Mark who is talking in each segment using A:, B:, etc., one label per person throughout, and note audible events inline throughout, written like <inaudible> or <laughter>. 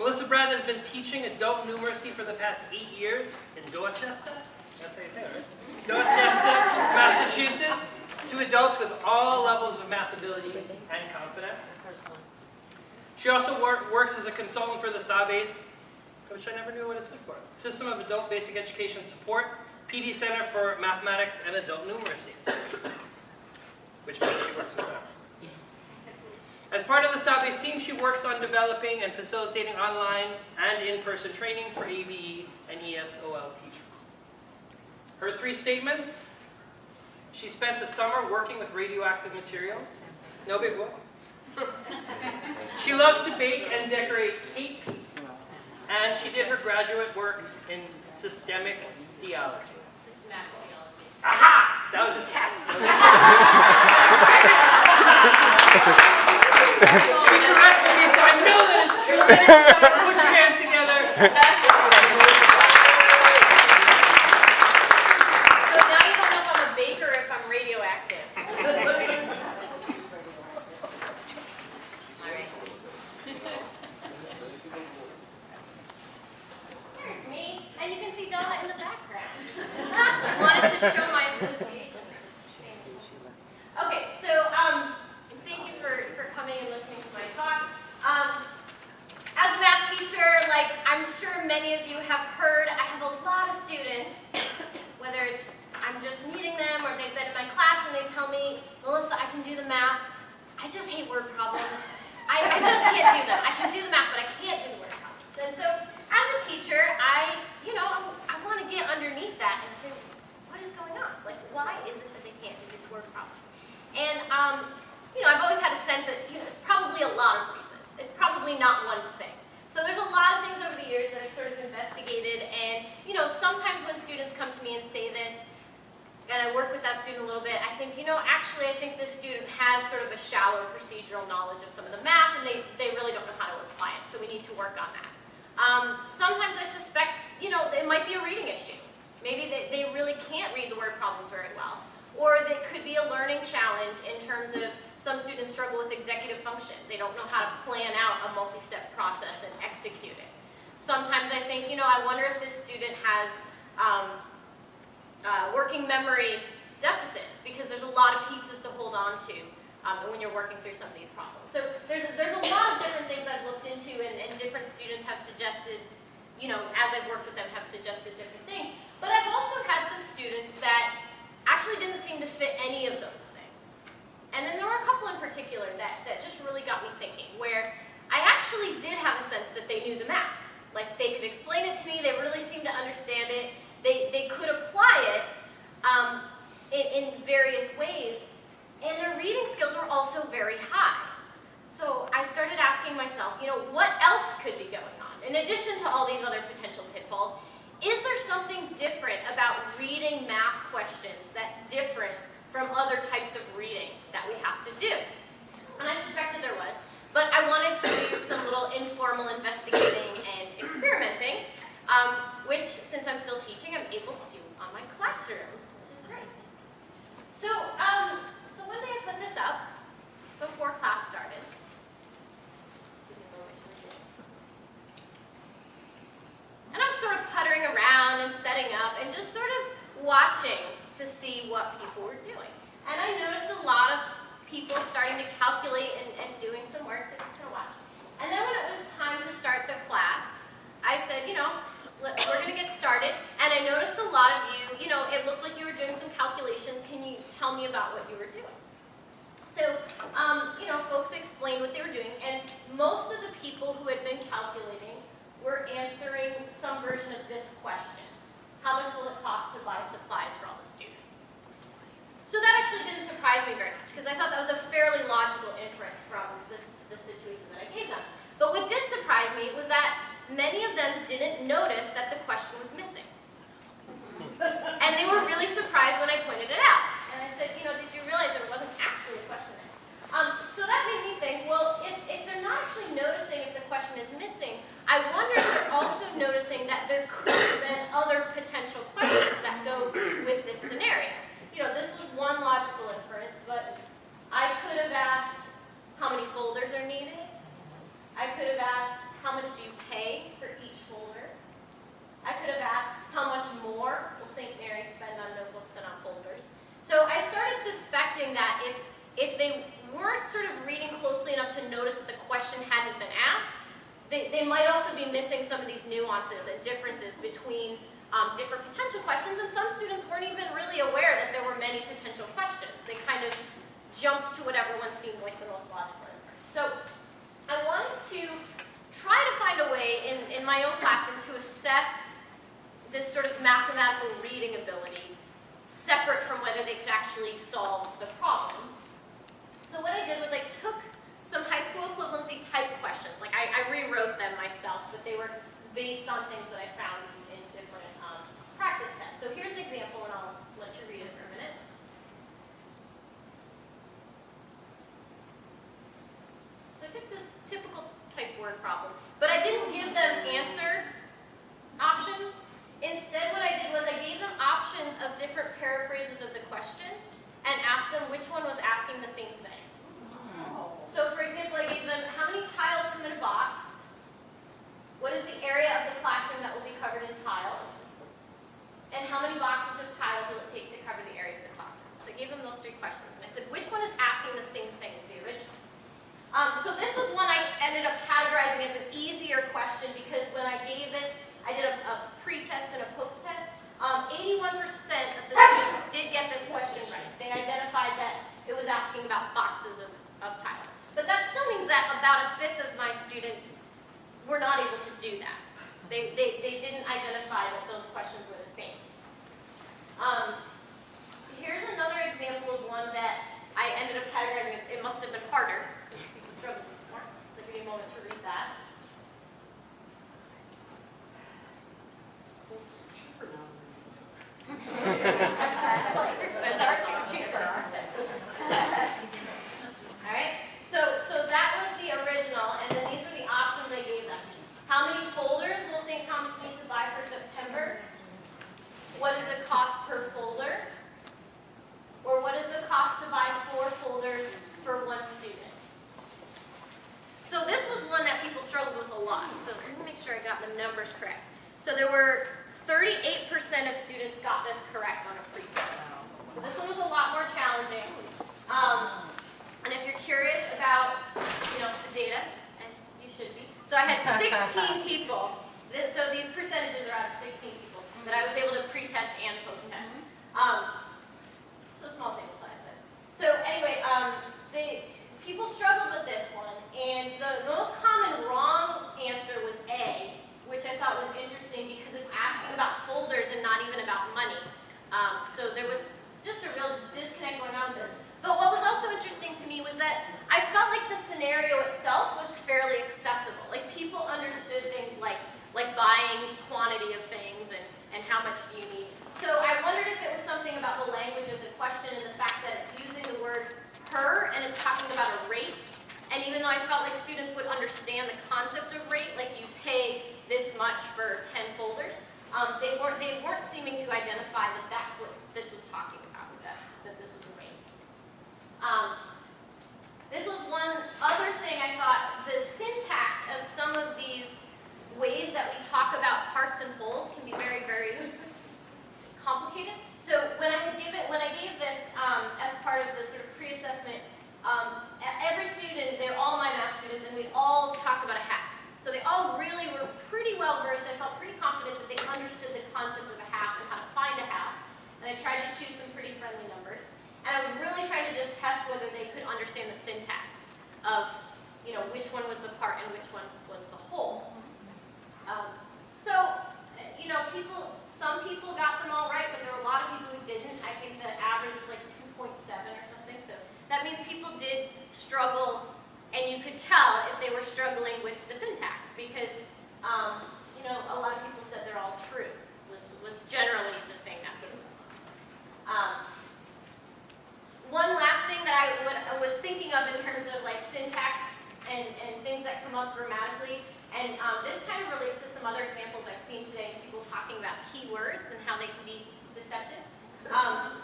A: Melissa Brown has been teaching adult numeracy for the past eight years in Dorchester. That's how you say it, right? Dorchester, Massachusetts, to adults with all levels of math ability and confidence. She also work, works as a consultant for the SABES, which I never knew what it stood for. System of Adult Basic Education Support, PD Center for Mathematics and Adult Numeracy, <coughs> which means she works with them. As part of the SABES team, she works on developing and facilitating online and in-person trainings for ABE and ESOL teachers. Her three statements, she spent the summer working with radioactive materials. No big whoop. <laughs> she loves to bake and decorate cakes, and she did her graduate work in systemic theology. Aha! That was a test. <laughs> she corrected me, so I know that it's true. Put your hands together.
B: So now you don't know if I'm a baker or if I'm radioactive. All right. There's me, and you can see Donna in the background. Wanted to show my association. Okay, so um, thank you for, for coming and listening to my talk. Um, as a math teacher, like I'm sure many of you have heard, I have a lot of students, whether it's I'm just meeting them or they've been in my class and they tell me, Melissa, I can do the math. I just hate word problems. I, I just can't do them. I can do the math, but I can't do word problems. And so as a teacher, I, you know, I, I want to get underneath that and say, what is going on? Like, why is it that they can't do these word problems? And, um, you know, I've always had a sense that you know, it's probably a lot of reasons. It's probably not one thing. So there's a lot of things over the years that I've sort of investigated, and, you know, sometimes when students come to me and say this, and I work with that student a little bit, I think, you know, actually I think this student has sort of a shallow procedural knowledge of some of the math, and they, they really don't know how to apply it, so we need to work on that. Um, sometimes I suspect, you know, it might be a reading issue. Maybe they, they really can't read the word problems very well. Or it could be a learning challenge in terms of some students struggle with executive function. They don't know how to plan out a multi-step process and execute it. Sometimes I think, you know, I wonder if this student has um, uh, working memory deficits because there's a lot of pieces to hold on to um, when you're working through some of these problems. So there's, there's a lot of different things I've looked into and, and different students have suggested, you know, as I've worked with them have suggested different things. But I've also had some students that actually didn't seem to fit any of those things. And then there were a couple in particular that, that just really got me thinking, where I actually did have a sense that they knew the math. Like they could explain it to me, they really seemed to understand it, they, they could apply it um, in, in various ways, and their reading skills were also very high. So I started asking myself, you know, what else could be going on? In addition to all these other potential pitfalls, is there something different about reading math questions that's different from other types of reading that we have to do? And I suspected there was, but I wanted to do some little informal investigating and experimenting, um, which, since I'm still teaching, I'm able to do on my classroom, which is great. So, um, so one day I put this up before class started. And I was sort of puttering around and setting up and just sort of watching to see what people were doing. And I noticed a lot of people starting to calculate and, and doing some work, so I just kind of watched. And then when it was time to start the class, I said, you know, let- we're going to get started. And I noticed a lot of you, you know, it looked like you were doing some calculations. Can you tell me about what you were doing? So, um, you know, folks explained what they were doing, and most of the people who had been calculating were answering some version of this question. How much will it cost to buy supplies for all the students? So that actually didn't surprise me very much, because I thought that was a fairly logical inference from this, the situation that I gave them. But what did surprise me was that many of them didn't notice that the question was missing. And they were really surprised when I pointed it out. And I said, you know, did you realize there wasn't actually a question there? Um, so that made me think, well, if, if they're not actually noticing if the question is missing, I wonder if they're also noticing that there could have been other potential questions that go with this scenario. You know, this was one logical inference, but I could have asked how many folders are needed. I could have asked how much do you pay for each folder? I could have asked, how much more will St. Mary spend on notebooks than on folders? So I started suspecting that if, they weren't sort of reading closely enough to notice that the question hadn't been asked, they, they might also be missing some of these nuances and differences between um, different potential questions, and some students weren't even really aware that there were many potential questions. They kind of jumped to whatever one seemed like the most logical. So I wanted to try to find a way in, in my own classroom to assess this sort of mathematical reading ability separate from whether they could actually solve the problem. So what I did was I took some high school equivalency type questions, like I, I rewrote them myself, but they were based on things that I found in, different um, practice tests. So here's an example, and I'll let you read it for a minute. So I took this typical type word problem, but I didn't give them answer options. Instead, what I did was I gave them options of different paraphrases of the question and asked them which one was asking the same thing. So for example, I gave them how many tiles come in a box? What is the area of the classroom that will be covered in tile? And how many boxes of tiles will it take to cover the area of the classroom? So I gave them those three questions and I said, which one is asking the same thing as the original? Um, so this was one I ended up categorizing as an easier question because when I gave this, I did a, a pre-test and a post-test. 81% um, of the students did get this question right. They identified that it was asking about boxes of, of tile. But that still means that about a fifth of my students were not able to do that. They, they, they didn't identify that those questions were the same. Um, here's another example of one that I ended up categorizing as it must have been harder. <laughs> So give me a moment to read that. All right, so, so that was the original, and then these were the options I gave them. How many folders will St. Thomas need to buy for September? What is the cost per folder? Or what is the cost to buy four folders for one student? So this was one that people struggled with a lot, so let me make sure I got the numbers correct. So there were 38% of students got this correct on a pre-test. So this one was a lot more challenging. Um, and if you're curious about, you know, the data, as you should be. So I had 16 <laughs> people. This, so these percentages are out of 16 people that I was able to pre-test and post-test. Um, so small sample size, but. So anyway, um, they, people struggled with this one, and the most common wrong answer was A, which I thought was interesting because it's asking about folders and not even about money. Um, so there was just a real disconnect going on with this. But what was also interesting to me was that I felt like the scenario itself was fairly accessible. Like people understood things like, like buying quantity of things and, and how much do you need. So I wondered if it was something about the language of the question and the fact that it's using the word per and it's talking about a rate. And even though I felt like students would understand the concept of rate, like you pay this much for 10 folders, um, they, weren't, they weren't seeming to identify that that's what this was talking about, that, that this was a rate. Um, this was one other thing I thought, the syntax of some of these ways that we talk about parts and wholes can be very, very complicated. So when I given, when I gave this um, as part of the sort of pre-assessment, um, every student, they're all my math students, and we all talked about a half. So they all really were pretty well versed. I felt pretty confident that they understood the concept of a half and how to find a half. And I tried to choose some pretty friendly numbers. And I was really trying to just test whether they could understand the syntax of, you know, which one was the part and which one was the whole. Um, so, you know, people, some people got them all right, but there were a lot of people who didn't. I think the average was like 2.7 or something. So that means people did struggle, and you could tell if they were struggling with the syntax because, um, you know, a lot of people said they're all true was, was generally the thing that put them um, One last thing that I would, was thinking of in terms of like syntax and, and things that come up grammatically, and um, this kind of relates to some other examples I've seen today people talking about keywords and how they can be deceptive, um,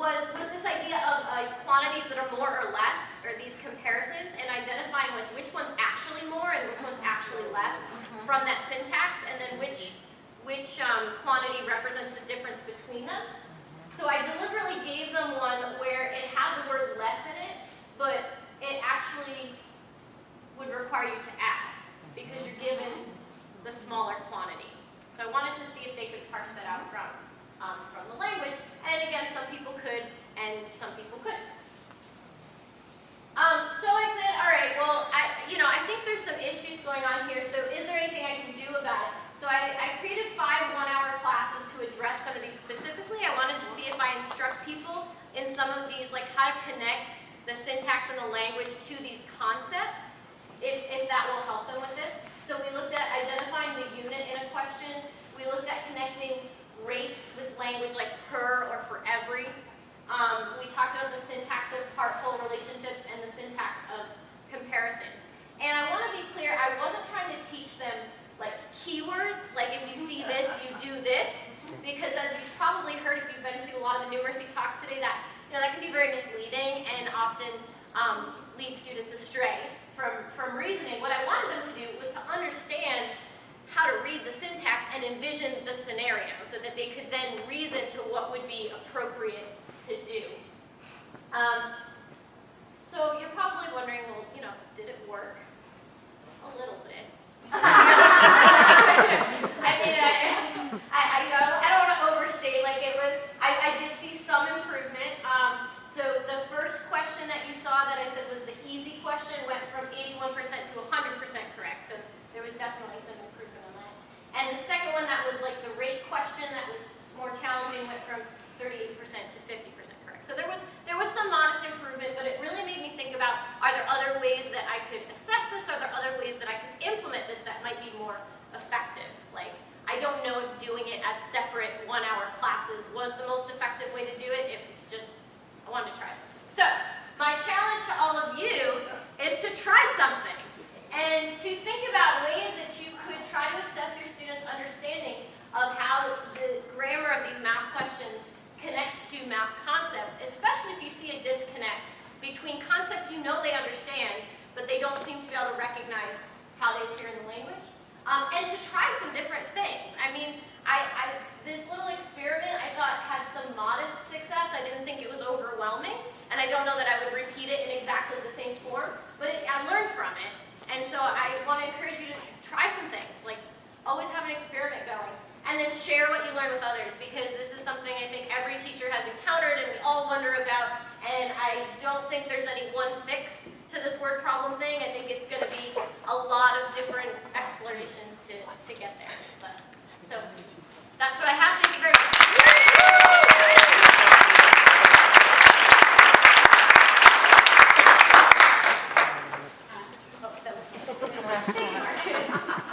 B: was, was this idea of uh, quantities that are more or less, or these comparisons, and identifying like which ones actually more and which one's actually less from that syntax, and then which, which um, quantity represents the difference between them. So I deliberately gave them one where it had the word less in it, but it actually would require you to add, because you're given the smaller quantity. So I wanted to see if they could parse that out from, um, from the language, and again, some people could, and some people couldn't. Um, so I said, all right, well, I, you know, I think there's some issues going on here, so is there anything I can do about it? So I, I created five one-hour classes to address some of these specifically. I wanted to see if I instruct people in some of these, like how to connect the syntax and the language to these concepts, that will help them with this. So we looked at identifying the unit in a question. We looked at connecting rates with language like per or for every. Um, we talked about the syntax of part-whole relationships and the syntax of comparisons. And I want to be clear, I wasn't trying to teach them like keywords, like if you see this, you do this, because as you've probably heard if you've been to a lot of the numeracy talks today, that you know that can be very misleading and often um, lead students astray from, from reasoning. What I wanted them to do was to understand how to read the syntax and envision the scenario so that they could then reason to what would be appropriate to do. Um, so you're probably wondering, well, you know, did it work? A little bit. <laughs> <laughs> I mean, I, I, I, you know, I don't want to overstate. Like it was, I, I did see some improvement. Um, so the first question that you saw that I said was the easy question went from 81% to 100% correct. So there was definitely some improvement on that. And the second one that was like the rate question that was more challenging went from 38% to 50% correct. So there was there was some modest improvement, but it really made me think about are there other ways that I could assess this? Are there other ways that I could implement this that might be more effective? Like I don't know if doing it as separate one-hour classes was the most effective way to do it. If it's just I wanted to try something. So my challenge to all of you is to try something and to think about ways that you could try to assess your students' understanding of how the grammar of these math questions connects to math concepts, especially if you see a disconnect between concepts you know they understand, but they don't seem to be able to recognize how they appear in the language. Um, and to try some different things. I mean, I, I, this little experiment I thought had some modest success. I didn't think it was overwhelming, and I don't know that I would repeat it in exactly the same form, but it, I learned from it. And so I want to encourage you to try some things, like always have an experiment going. And then share what you learn with others because this is something I think every teacher has encountered and we all wonder about. And I don't think there's any one fix to this word problem thing. I think it's going to be a lot of different explorations to, to get there. But, so that's what I have. Thank you very much.